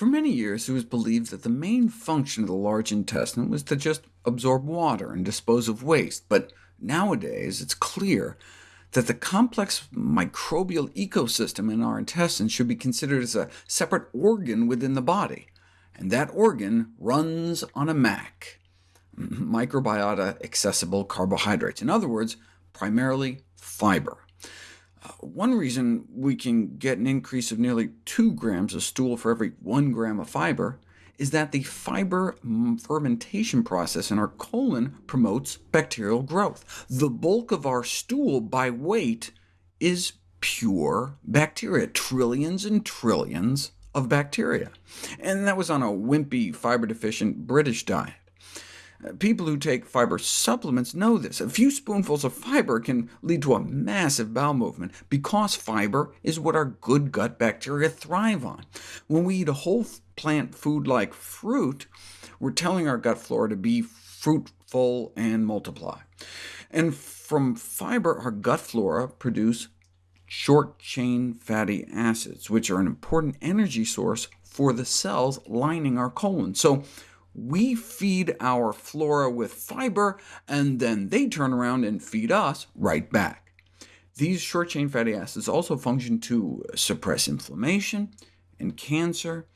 For many years it was believed that the main function of the large intestine was to just absorb water and dispose of waste, but nowadays it's clear that the complex microbial ecosystem in our intestines should be considered as a separate organ within the body, and that organ runs on a MAC, microbiota accessible carbohydrates. In other words, primarily fiber. One reason we can get an increase of nearly 2 grams of stool for every 1 gram of fiber is that the fiber fermentation process in our colon promotes bacterial growth. The bulk of our stool by weight is pure bacteria, trillions and trillions of bacteria. And that was on a wimpy, fiber-deficient British diet. People who take fiber supplements know this. A few spoonfuls of fiber can lead to a massive bowel movement, because fiber is what our good gut bacteria thrive on. When we eat a whole plant food like fruit, we're telling our gut flora to be fruitful and multiply. And from fiber, our gut flora produce short-chain fatty acids, which are an important energy source for the cells lining our colon. So we feed our flora with fiber, and then they turn around and feed us right back. These short-chain fatty acids also function to suppress inflammation and cancer.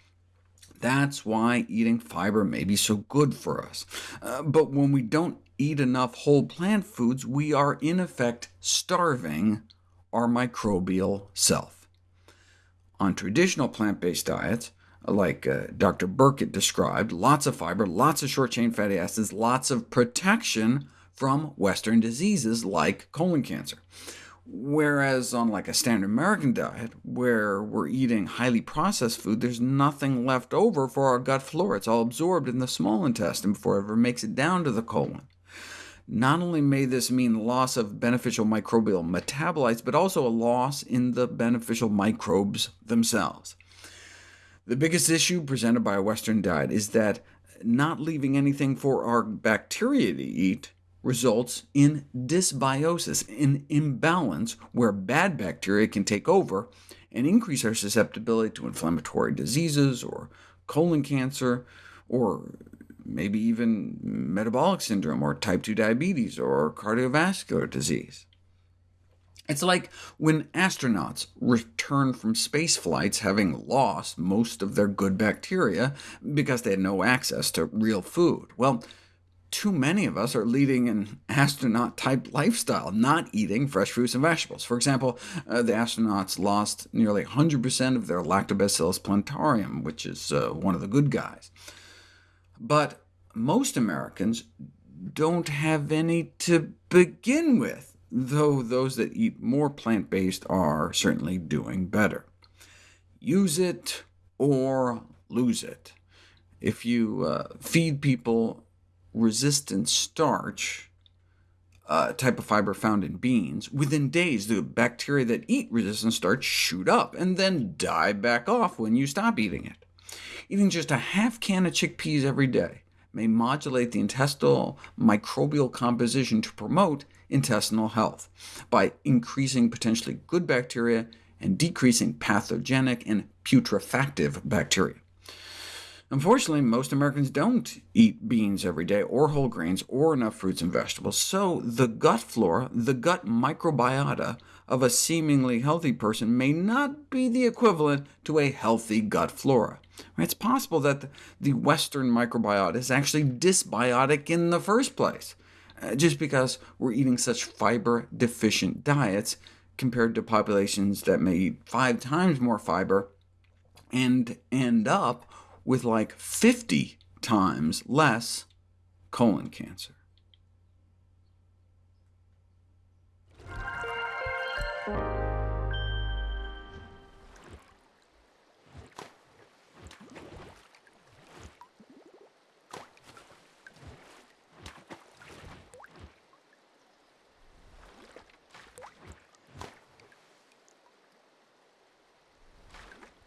That's why eating fiber may be so good for us. Uh, but when we don't eat enough whole plant foods, we are in effect starving our microbial self. On traditional plant-based diets, like uh, Dr. Burkitt described, lots of fiber, lots of short-chain fatty acids, lots of protection from Western diseases like colon cancer. Whereas on like a standard American diet, where we're eating highly processed food, there's nothing left over for our gut flora. It's all absorbed in the small intestine before it ever makes it down to the colon. Not only may this mean loss of beneficial microbial metabolites, but also a loss in the beneficial microbes themselves. The biggest issue presented by a Western diet is that not leaving anything for our bacteria to eat results in dysbiosis, an imbalance where bad bacteria can take over and increase our susceptibility to inflammatory diseases, or colon cancer, or maybe even metabolic syndrome, or type 2 diabetes, or cardiovascular disease. It's like when astronauts return from space flights having lost most of their good bacteria because they had no access to real food. Well, too many of us are leading an astronaut-type lifestyle, not eating fresh fruits and vegetables. For example, uh, the astronauts lost nearly 100% of their Lactobacillus plantarum, which is uh, one of the good guys. But most Americans don't have any to begin with though those that eat more plant-based are certainly doing better. Use it or lose it. If you uh, feed people resistant starch, uh, type of fiber found in beans, within days the bacteria that eat resistant starch shoot up, and then die back off when you stop eating it. Eating just a half can of chickpeas every day may modulate the intestinal microbial composition to promote intestinal health by increasing potentially good bacteria and decreasing pathogenic and putrefactive bacteria. Unfortunately, most Americans don't eat beans every day, or whole grains, or enough fruits and vegetables, so the gut flora, the gut microbiota of a seemingly healthy person may not be the equivalent to a healthy gut flora. It's possible that the Western microbiota is actually dysbiotic in the first place, uh, just because we're eating such fiber-deficient diets compared to populations that may eat five times more fiber and end up with like 50 times less colon cancer.